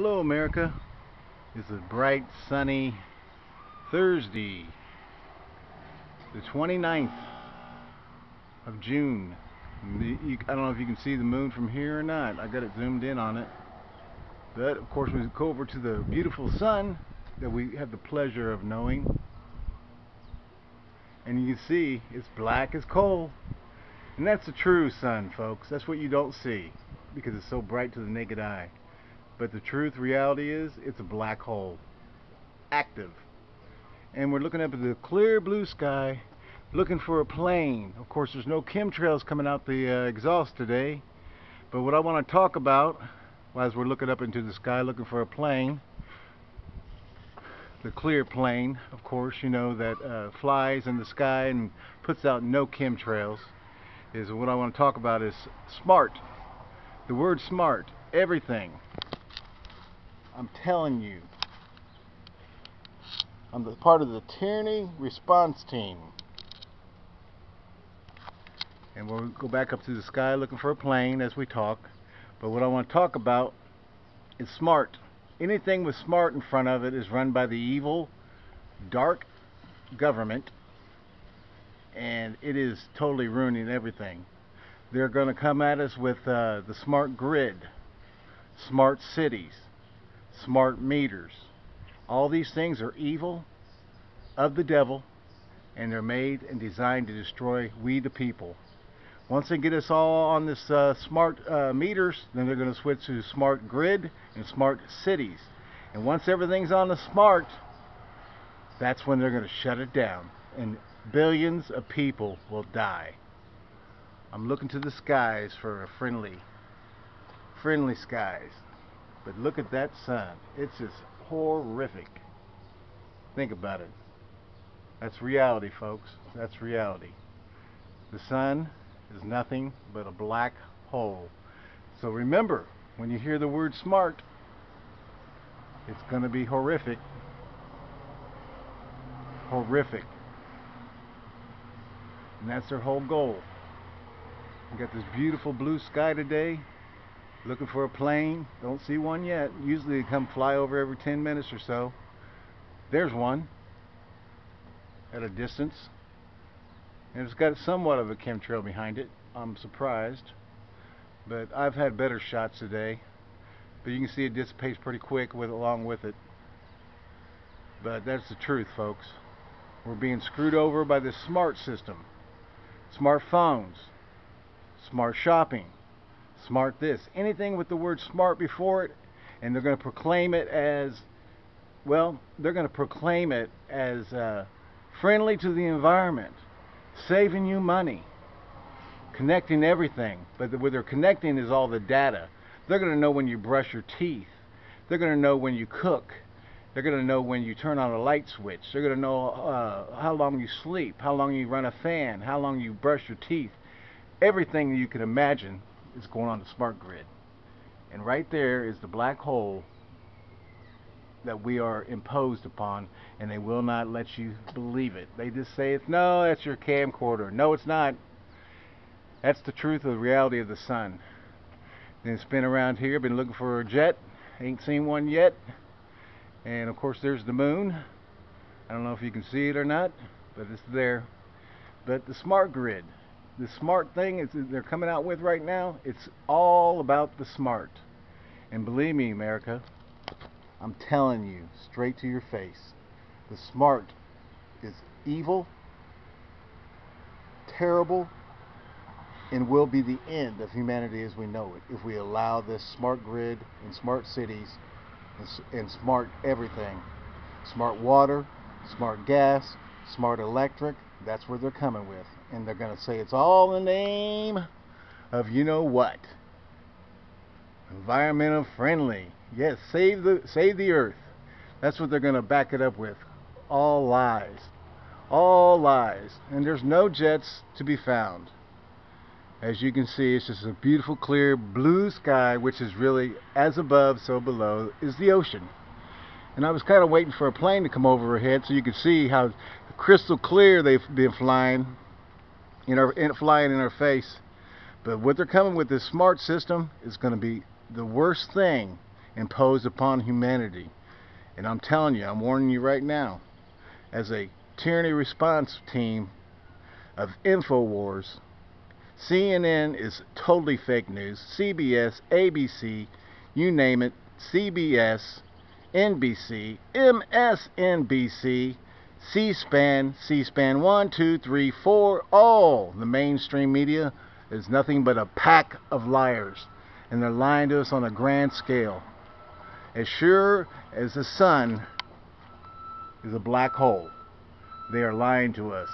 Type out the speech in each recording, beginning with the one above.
Hello America. It's a bright sunny Thursday the 29th of June. I don't know if you can see the moon from here or not. I got it zoomed in on it. But of course we go over to the beautiful sun that we have the pleasure of knowing. And you can see it's black as coal. And that's the true sun folks. That's what you don't see because it's so bright to the naked eye. But the truth, reality is, it's a black hole. Active. And we're looking up at the clear blue sky, looking for a plane. Of course, there's no chemtrails coming out the uh, exhaust today. But what I want to talk about, as we're looking up into the sky looking for a plane, the clear plane, of course, you know, that uh, flies in the sky and puts out no chemtrails, is what I want to talk about is smart. The word smart, everything. I'm telling you. I'm the part of the tyranny response team. And we'll go back up to the sky looking for a plane as we talk. But what I want to talk about is smart. Anything with smart in front of it is run by the evil, dark government. And it is totally ruining everything. They're going to come at us with uh, the smart grid, smart cities, smart meters. All these things are evil of the devil and they're made and designed to destroy we the people. Once they get us all on this uh, smart uh, meters, then they're going to switch to smart grid and smart cities. And once everything's on the smart, that's when they're going to shut it down. And billions of people will die. I'm looking to the skies for a friendly, friendly skies. But look at that sun. It's just horrific. Think about it. That's reality, folks. That's reality. The sun is nothing but a black hole. So remember, when you hear the word smart, it's going to be horrific. Horrific. And that's their whole goal. We got this beautiful blue sky today. Looking for a plane. Don't see one yet. Usually they come fly over every 10 minutes or so. There's one at a distance. And it's got somewhat of a chemtrail behind it. I'm surprised. But I've had better shots today. But you can see it dissipates pretty quick with along with it. But that's the truth, folks. We're being screwed over by this smart system. Smartphones. Smart shopping smart this, anything with the word smart before it, and they're going to proclaim it as, well, they're going to proclaim it as uh, friendly to the environment, saving you money, connecting everything. But what they're connecting is all the data. They're going to know when you brush your teeth. They're going to know when you cook. They're going to know when you turn on a light switch. They're going to know uh, how long you sleep, how long you run a fan, how long you brush your teeth. Everything you can imagine is going on the smart grid. And right there is the black hole that we are imposed upon and they will not let you believe it. They just say it's no, that's your camcorder. No, it's not. That's the truth of the reality of the sun. Then it's been around here, been looking for a jet, ain't seen one yet. And of course there's the moon. I don't know if you can see it or not, but it's there. But the smart grid, the smart thing is they're coming out with right now, it's all about the smart. And believe me, America, I'm telling you straight to your face, the smart is evil, terrible, and will be the end of humanity as we know it if we allow this smart grid and smart cities and, and smart everything. Smart water, smart gas, smart electric, that's where they're coming with. And they're going to say it's all the name of you know what. Environmental friendly. Yes, save the save the earth. That's what they're going to back it up with. All lies. All lies. And there's no jets to be found. As you can see, it's just a beautiful, clear blue sky, which is really as above, so below is the ocean. And I was kind of waiting for a plane to come overhead so you could see how crystal clear they've been flying in our in, flying in our face but what they're coming with this smart system is going to be the worst thing imposed upon humanity. And I'm telling you, I'm warning you right now, as a tyranny response team of InfoWars, CNN is totally fake news. CBS, ABC, you name it, CBS, NBC, MSNBC, C-SPAN, C-SPAN 1, 2, 3, 4, all the mainstream media is nothing but a pack of liars. And they're lying to us on a grand scale. As sure as the sun is a black hole, they are lying to us.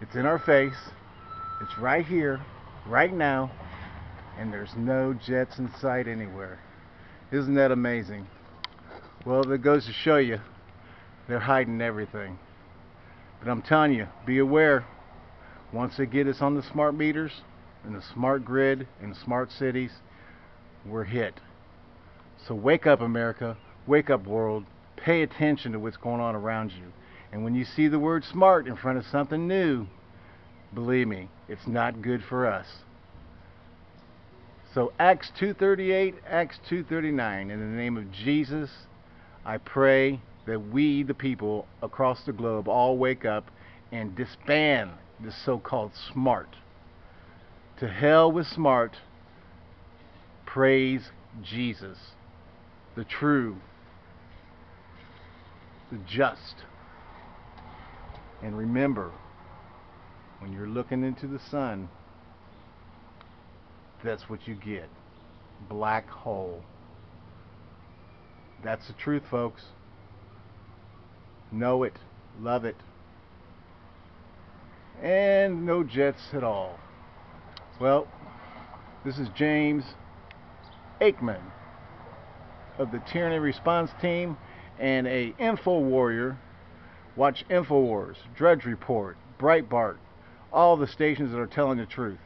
It's in our face. It's right here, right now, and there's no jets in sight anywhere. Isn't that amazing? Well, that goes to show you they're hiding everything. But I'm telling you, be aware. Once they get us on the smart meters and the smart grid and smart cities, we're hit. So wake up, America. Wake up, world. Pay attention to what's going on around you. And when you see the word smart in front of something new, believe me, it's not good for us. So Acts 2:38, Acts 2:39 in the name of Jesus, I pray that we the people across the globe all wake up and disband this so-called smart. To hell with smart. Praise Jesus, the true, the just. And remember, when you're looking into the sun, that's what you get. Black hole. That's the truth, folks. Know it. Love it. And no jets at all. Well, this is James Aikman of the Tyranny Response Team and a Info Warrior. Watch InfoWars, Drudge Report, Breitbart, all the stations that are telling the truth.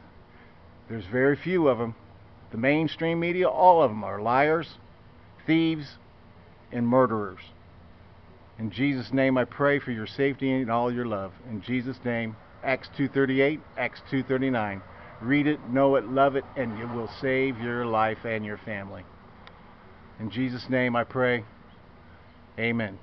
There's very few of them. The mainstream media, all of them are liars, thieves, and murderers. In Jesus' name I pray for your safety and all your love. In Jesus' name, Acts 2.38, Acts 2.39. Read it, know it, love it, and it will save your life and your family. In Jesus' name I pray. Amen.